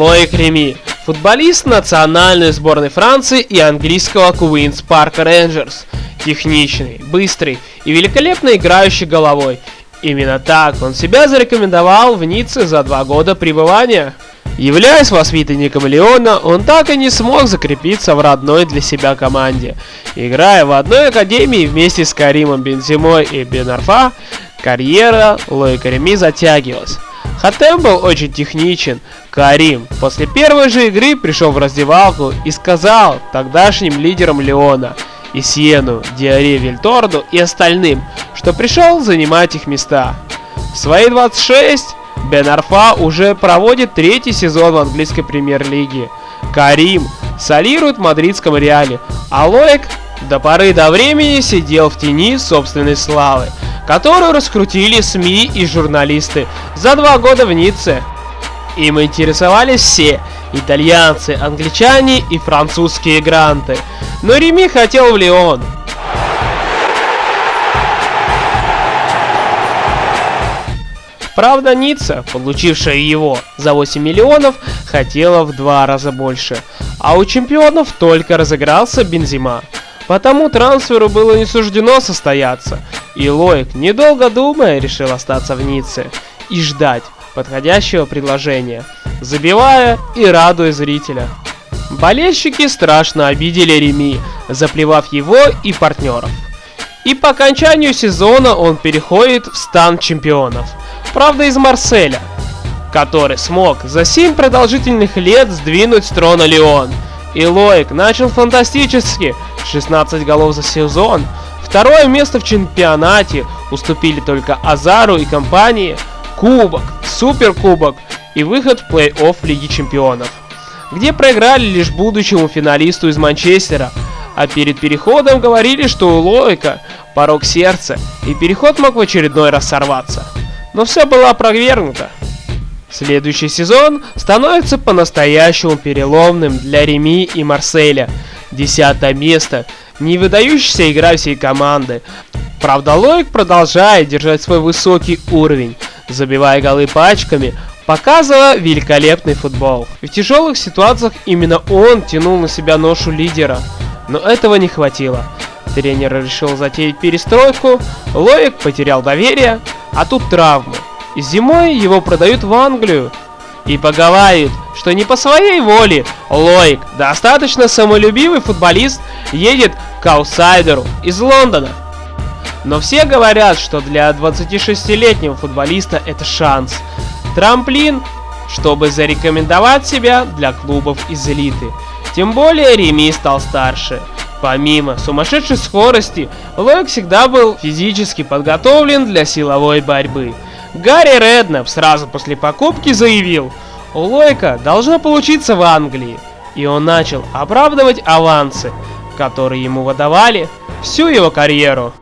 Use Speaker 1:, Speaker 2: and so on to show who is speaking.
Speaker 1: Лоик Реми, футболист национальной сборной Франции и английского Queen's Park Rangers. Техничный, быстрый и великолепно играющий головой. Именно так он себя зарекомендовал в Ницце за два года пребывания. Являясь воспитанником Леона, он так и не смог закрепиться в родной для себя команде. Играя в одной академии вместе с Каримом Бензимой и Бенарфа, карьера Лоика Реми затягивалась. Хатем был очень техничен. Карим после первой же игры пришел в раздевалку и сказал тогдашним лидерам Леона, Исьену, Диаре Вильторду и остальным, что пришел занимать их места. В свои 26 Бен Арфа уже проводит третий сезон в английской премьер-лиге. Карим солирует в мадридском Реале, а Лоек до поры до времени сидел в тени собственной славы, которую раскрутили СМИ и журналисты за два года в Ницце. Им интересовались все – итальянцы, англичане и французские гранты. Но Реми хотел в Лион, Правда, Ницца, получившая его за 8 миллионов, хотела в два раза больше, а у чемпионов только разыгрался Бензима. Потому трансферу было не суждено состояться, и Лоик, недолго думая, решил остаться в Ницце и ждать подходящего предложения, забивая и радуя зрителя. Болельщики страшно обидели Реми, заплевав его и партнеров. И по окончанию сезона он переходит в стан чемпионов – правда из Марселя, который смог за 7 продолжительных лет сдвинуть с трона Леон. И Лоик начал фантастически, 16 голов за сезон. Второе место в чемпионате. Уступили только Азару и компании, Кубок, Суперкубок и выход в плей-офф Лиги Чемпионов, где проиграли лишь будущему финалисту из Манчестера, а перед переходом говорили, что у Лоика порог сердца, и переход мог в очередной раз сорваться. Но все было опровергнуто. Следующий сезон становится по-настоящему переломным для Реми и Марселя. Десятое место, не выдающаяся игра всей команды. Правда, Лоик продолжает держать свой высокий уровень, забивая голы пачками, показывая великолепный футбол. В тяжелых ситуациях именно он тянул на себя ношу лидера, но этого не хватило. Тренер решил затеять перестройку, Лоик потерял доверие, а тут травмы. Зимой его продают в Англию. И поговаривают, что не по своей воле Лоик, достаточно самолюбивый футболист, едет к аутсайдеру из Лондона. Но все говорят, что для 26-летнего футболиста это шанс. Трамплин, чтобы зарекомендовать себя для клубов из элиты. Тем более Реми стал старше. Помимо сумасшедшей скорости, Лойк всегда был физически подготовлен для силовой борьбы. Гарри Реднап сразу после покупки заявил, у Лойка должно получиться в Англии, и он начал оправдывать авансы, которые ему выдавали всю его карьеру.